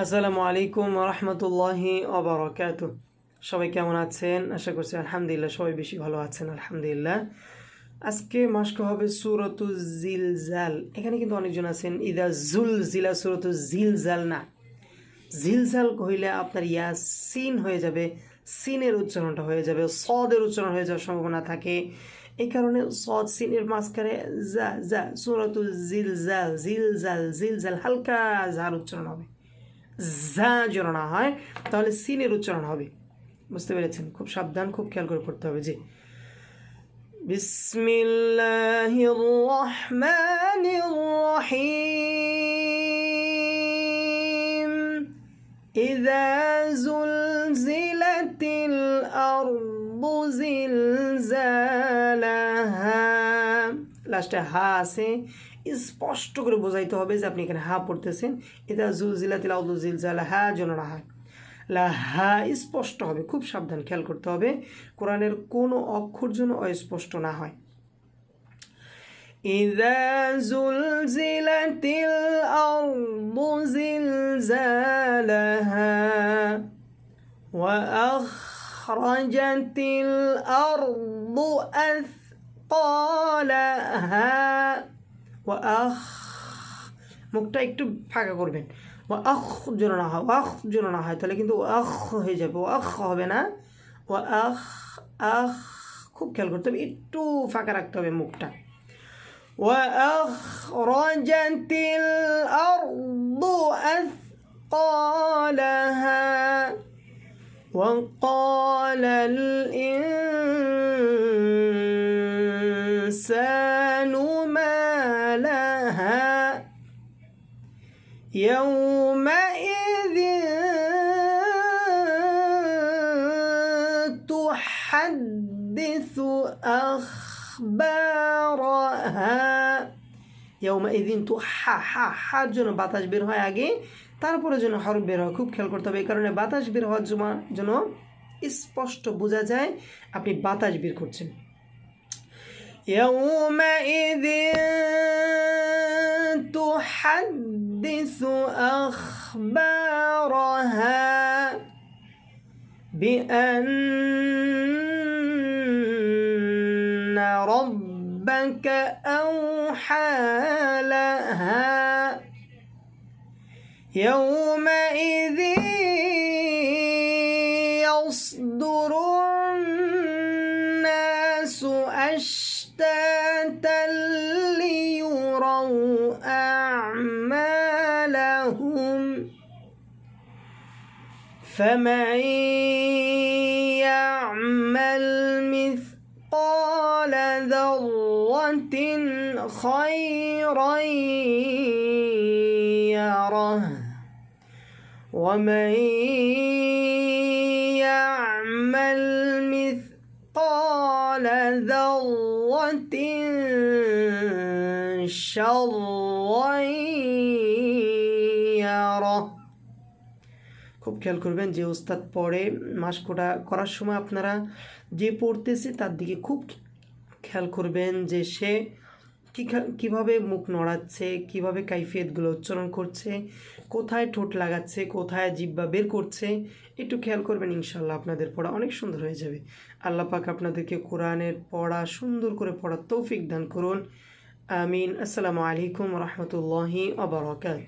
আসসালামু আলাইকুম রহমতুল্লাহি অবরকাত সবাই কেমন আছেন? আশা করছি আলহামদুলিল্লাহ সবাই বেশি ভালো আছেন, আলহামদুলিল্লাহ। আজকে মাস্ক হবে সুরতু জিলজাল। এখানে কিন্তু অনেকজন আছেন, ইদা জুল জিলা সুরতু জিলজাল। না, জিলজাল কহিলে আপনার ইয়া সিন হয়ে যাবে, সিনের উচ্চারণটা হয়ে যাবে, সদের উচ্চারণ হয়ে যাওয়ার সম্ভাবনা থাকে। এই কারণে সদ, সিনের মাঝখানে যা যা সুরতু জিলজাল জিল জাল হালকা যার উচ্চারণ হবে। যা যেন না হয় তাহলে সিনের উচ্চারণ হবে বুঝতে পেরেছেন খুব সাবধান খুব খেয়াল করে পড়তে হবে জি বিসমিল্লাহির রহমানির রহিম إذا زلزلت الأرض زلزالها লাস্টে হা আছে স্পষ্ট করে বোঝাইতে হবে যে আপনি এখানে হা পড়তেছেন এটা জুলজিলা তিলা জিলজালা হা যেন না হয় লা হা স্পষ্ট হবে খুব সাবধান খেয়াল করতে হবে কোরআনের কোনো অক্ষর যেন অস্পষ্ট না হয় إذا زلزلت الأرض زلزالها وأخرجت الأرض أثقالها وأخ মুখটা একটু ফাঁকা করবেন ও আখ যেন না হয় আখ যেন না হয় তাহলে কিন্তু আখ হয়ে যাবে ও আখ হবে না ও আখ আখ খুব খেয়াল করতে হবে একটু ফাঁকা রাখতে হবে মুখটা وأخرجت الأرض أثقالها وقال الإنسان ما لها يومئذ تحدث أخبارها ইয়ৌমাইদিন তো হা হা হার জন্য বাতাস বের হয় আগে তারপরে যেন হরফ বের হয় খুব খেয়াল করতে হবে এই কারণে বাতাস বের হওয়ার জন্য স্পষ্ট বোঝা যায় আপনি বাতাস বের করছেন يومئذ تحدث أخبارها بأن ربك أوحى لها. يومئذ يصدر الناس أشتاتا ليروا أعمالهم. فمن يعمل مثقال ذرة خيرا يره. ومن يعمل مثقال ذرة شرا يره খুব খেয়াল করবেন যে ওস্তাদ পড়ে মাস্কটা করার সময় আপনারা যে পড়তেছে তার দিকে খুব খেয়াল করবেন যে সে কী কীভাবে মুখ নড়াচ্ছে, কীভাবে কাইফিয়তগুলো উচ্চারণ করছে, কোথায় ঠোঁট লাগাচ্ছে, কোথায় জিব্বা বের করছে, একটু খেয়াল করবেন ইনশাল্লাহ আপনাদের পড়া অনেক সুন্দর হয়ে যাবে। আল্লাহ পাক আপনাদেরকে কোরআনের পড়া সুন্দর করে পড়া তৌফিক দান করুন। আমিন। আসসালামু আলাইকুম রহমতুল্লাহি আবরকাত